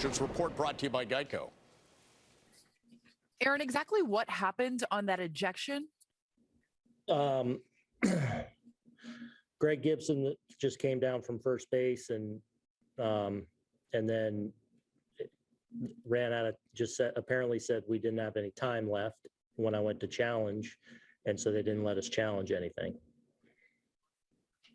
Merchants Report brought to you by Geico. Aaron, exactly what happened on that ejection? Um, Greg Gibson just came down from first base and, um, and then ran out of, just said, apparently said we didn't have any time left when I went to challenge. And so they didn't let us challenge anything.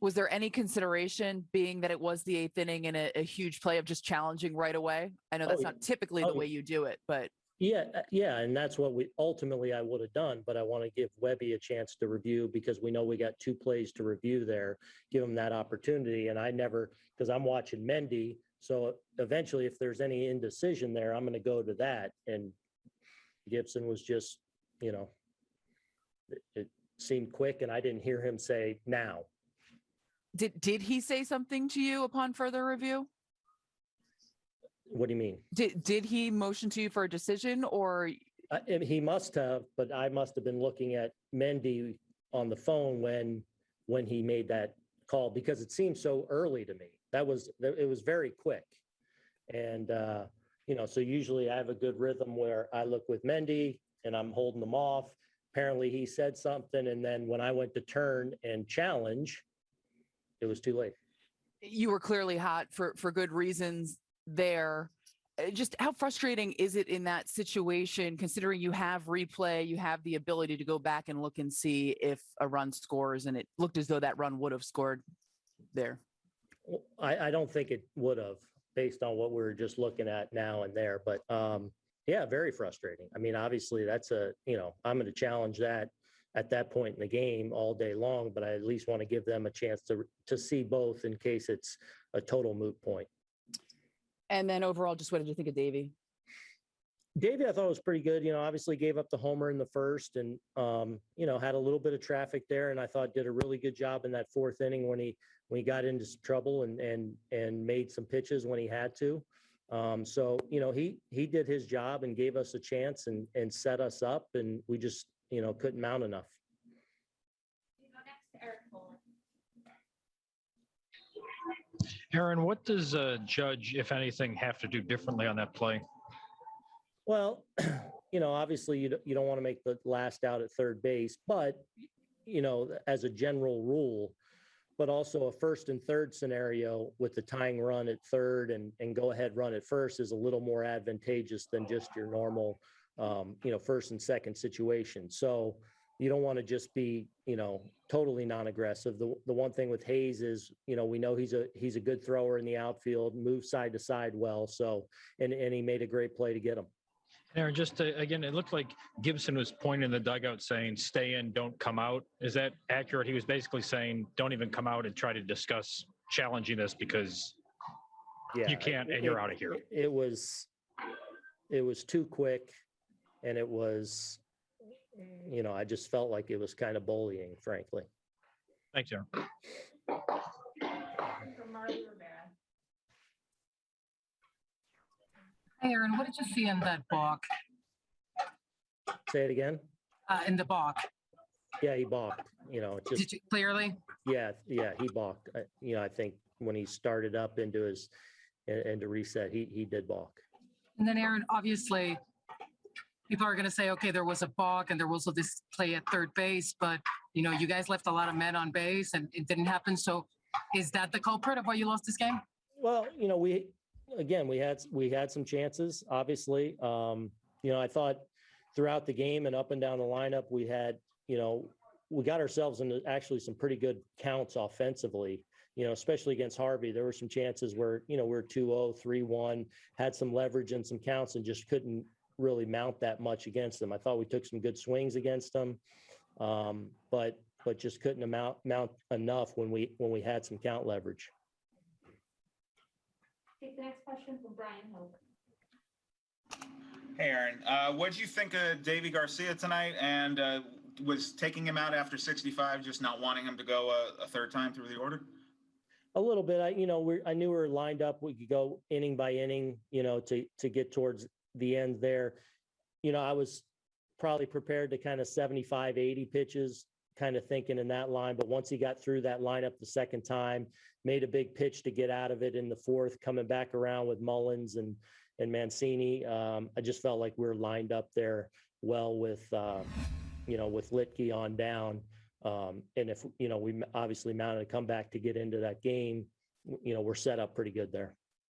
Was there any consideration being that it was the eighth inning and a, a huge play of just challenging right away? I know Oh, that's yeah. not typically Oh, the way you do it, but Yeah, uh, yeah, and that's what we, ultimately I would have done, but I want to give Webby a chance to review because we know we got two plays to review there. Give him that opportunity, and I never, because I'm watching Mendy, so eventually if there's any indecision there, I'm going to go to that, and Gibson was just, you know, it- it seemed quick, and I didn't hear him say now. Did did he say something to you upon further review? What do you mean? Did did he motion to you for a decision or I- and he must have, but I must have been looking at Mendy on the phone when, when he made that call, because it seemed so early to me. That was, it was very quick. And, uh, you know, so usually I have a good rhythm where I look with Mendy and I'm holding them off. Apparently he said something, and then when I went to turn and challenge, it was too late. you were clearly hot for for good reasons there? Uh, Just how frustrating is it in that situation, considering you have replay, you have the ability to go back and look and see if a run scores, and it looked as though that run would have scored there. I, I don't think it would have, based on what we were just looking at now and there, but, um, yeah, very frustrating. I mean, obviously, that's a, you know, I'm going to challenge that at that point in the game all day long, but I at least want to give them a chance to, to see both in case it's a total moot point. And then overall, just what did you think of Deivi? Deivi, I thought was pretty good. You know, obviously gave up the homer in the first and, um, you know, had a little bit of traffic there and I thought did a really good job in that fourth inning when he, when he got into some trouble and, and, and made some pitches when he had to. Um, so, you know, he, he did his job and gave us a chance and, and set us up and we just, you know, couldn't mount enough. We go next to Eric Foley. Aaron, what does a judge, if anything, have to do differently on that play? Well, you know, obviously you, don't- you don't want to make the last out at third base, but, you know, as a general rule, but also a first and third scenario with the tying run at third and, and go ahead run at first is a little more advantageous than just your normal, um, you know, first and second situation. So you don't want to just be, you know, totally non-aggressive. The, the one thing with Hays is, you know, we know he's a, he's a good thrower in the outfield, moves side to side well. So, and, and he made a great play to get him. Aaron, just to, again, it looked like Gibson was pointing in the dugout saying, stay in, don't come out. Is that accurate? He was basically saying, don't even come out and try to discuss challenging this because Yeah. you can't it- and you're it- out of here. it- It was, it was too quick and it was, you know, I just felt like it was kind of bullying, frankly. Thanks, Aaron. From Marly Rivera. Hey, Aaron, what did you see in that balk, Say it again? uh, in the balk? Yeah, he balked, you know, just, Did you clearly? yeah, yeah, he balked. I- You know, I think when he started up into his, and, and to reset, he, he did balk. And then Aaron, obviously, people are going to say, okay, there was a balk and there was this play at third base, but you know, you guys left a lot of men on base and it didn't happen. So is that the culprit of why you lost this game? Well, you know, we, again, we had, we had some chances, obviously. Um, you know, I thought throughout the game and up and down the lineup, we had, you know, we got ourselves into actually some pretty good counts offensively, you know, especially against Harvey. There were some chances where, you know, we're 2-0, 3-1, had some leverage and some counts and just couldn't really mount that much against them. I thought we took some good swings against them. Um, but, but just couldn't amount, mount enough when we, when we had some count leverage. Take the next question from Brian Hoch. Hey, Aaron, uh, what did you think of Deivi Garcia tonight? And uh, was taking him out after 65 just not wanting him to go a, a third time through the order? A little bit. I, you know, we're, I knew we were lined up. We could go inning by inning, you know, to, to get towards the end there. You know, I was probably prepared to kind of 75, 80 pitches, kind of thinking in that line. But once he got through that lineup the second time, made a big pitch to get out of it in the fourth, coming back around with Mullins and, and Mancini. Um, I just felt like we are lined up there well with, uh, you know, with Luetge on down. Um, and if, you know, we obviously mounted a comeback to get into that game, you know, we're set up pretty good there.